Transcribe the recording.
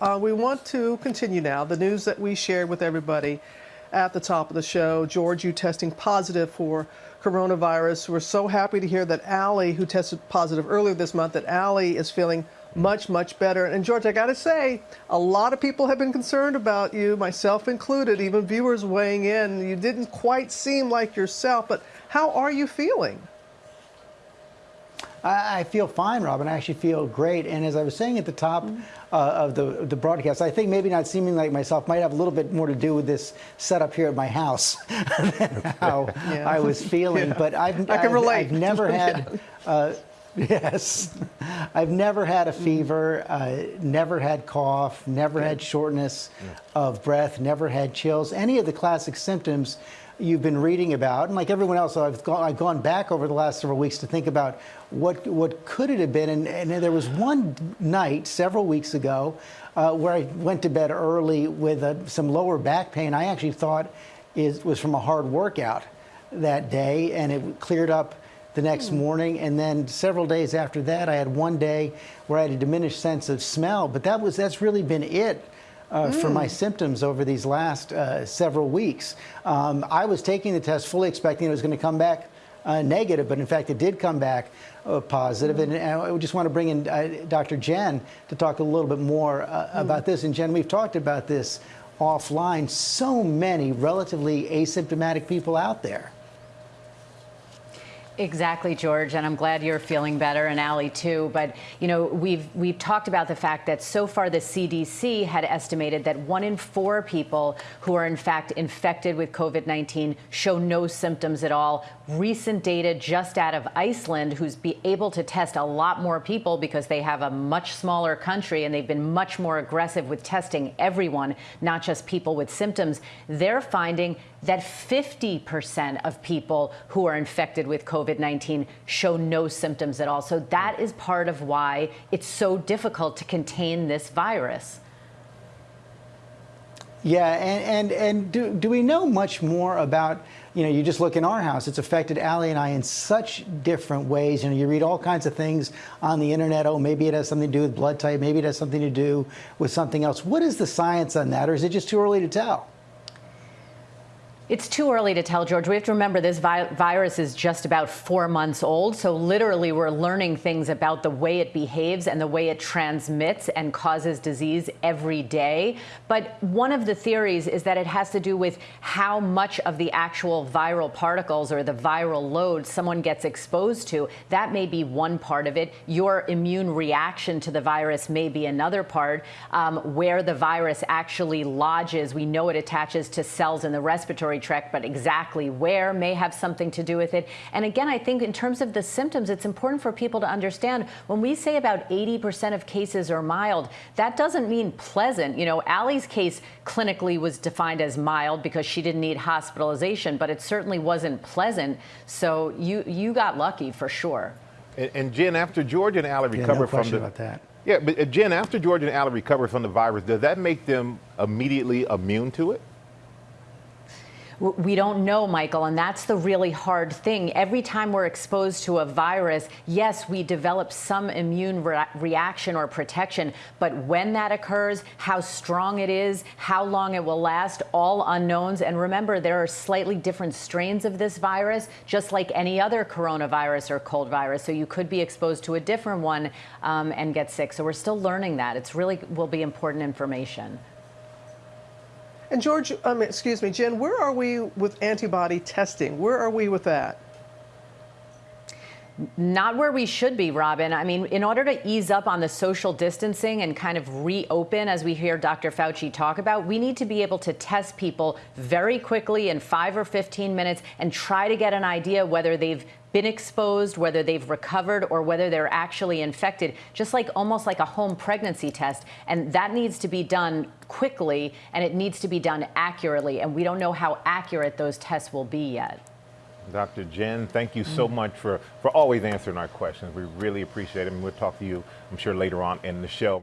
uh, we want to continue now. The news that we shared with everybody at the top of the show, George, you testing positive for coronavirus. We're so happy to hear that Ali, who tested positive earlier this month, that Ali is feeling much, much better. And George, I got to say, a lot of people have been concerned about you, myself included, even viewers weighing in. You didn't quite seem like yourself, but how are you feeling? I, feel fine, Robin. I actually feel great. And as I was saying at the top mm -hmm. uh, of the the broadcast, I think maybe not seeming like myself might have a little bit more to do with this setup here at my house than how yeah. I was feeling. Yeah. But I've, I can I've, relate. I've never had. yeah. uh, Yes. I've never had a fever, uh, never had cough, never had shortness of breath, never had chills, any of the classic symptoms you've been reading about. And like everyone else, I've gone, I've gone back over the last several weeks to think about what, what could it have been. And, and there was one night several weeks ago uh, where I went to bed early with uh, some lower back pain. I actually thought it was from a hard workout that day, and it cleared up the next mm. morning. And then several days after that, I had one day where I had a diminished sense of smell. But that was that's really been it uh, mm. for my symptoms over these last uh, several weeks. Um, I was taking the test fully expecting it was going to come back uh, negative, but in fact it did come back uh, positive. Mm. And, and, I just want to bring in uh, Dr. Jen to talk a little bit more uh, mm. about this. And Jen, we've talked about this offline. So many relatively asymptomatic people out there. Exactly, George, and I'm glad you're feeling better, and Ali too. But you know, we've we've talked about the fact that so far the CDC had estimated that one in four people who are in fact infected with COVID-19 show no symptoms at all. Recent data just out of Iceland, who's be able to test a lot more people because they have a much smaller country and they've been much more aggressive with testing everyone, not just people with symptoms. They're finding that 50% of people who are infected with COVID-19 show no symptoms at all. So that is part of why it's so difficult to contain this virus. Yeah, and, and, and do, do we know much more about, you know, you just look in our house, it's affected Ali and I in such different ways. You know, you read all kinds of things on the internet. Oh, maybe it has something to do with blood type. Maybe it has something to do with something else. What is the science on that, or is it just too early to tell? It's too early to tell, George. We have to remember this vi virus is just about four months old. So literally we're learning things about the way it behaves and the way it transmits and causes disease every day. But one of the theories is that it has to do with how much of the actual viral particles or the viral load someone gets exposed to. That may be one part of it. Your immune reaction to the virus may be another part. Um, where the virus actually lodges, we know it attaches to cells in the respiratory respiratory tract, but exactly where may have something to do with it. And again, I think in terms of the symptoms, it's important for people to understand when we say about 80% of cases are mild, that doesn't mean pleasant. You know, Ali's case clinically was defined as mild because she didn't need hospitalization, but it certainly wasn't pleasant. So you, you got lucky for sure. And, and Jen, after George and Ali recovered yeah, no from the, about that. Yeah, but uh, Jen, after George and Ali recovered from the virus, does that make them immediately immune to it? We don't know, Michael, and that's the really hard thing. Every time we're exposed to a virus, yes, we develop some immune re reaction or protection, but when that occurs, how strong it is, how long it will last, all unknowns. And remember, there are slightly different strains of this virus, just like any other coronavirus or cold virus. So you could be exposed to a different one um, and get sick. So we're still learning that. It's really will be important information. And George, um, excuse me, Jen, where are we with antibody testing? Where are we with that? Not where we should be, Robin. I mean, in order to ease up on the social distancing and kind of reopen, as we hear Dr. Fauci talk about, we need to be able to test people very quickly in five or 15 minutes and try to get an idea whether they've been exposed, whether they've recovered, or whether they're actually infected, just like almost like a home pregnancy test. And that needs to be done quickly and it needs to be done accurately. And we don't know how accurate those tests will be yet. Dr. Jen, thank you so much for, for always answering our questions. We really appreciate it. And we'll talk to you, I'm sure, later on in the show.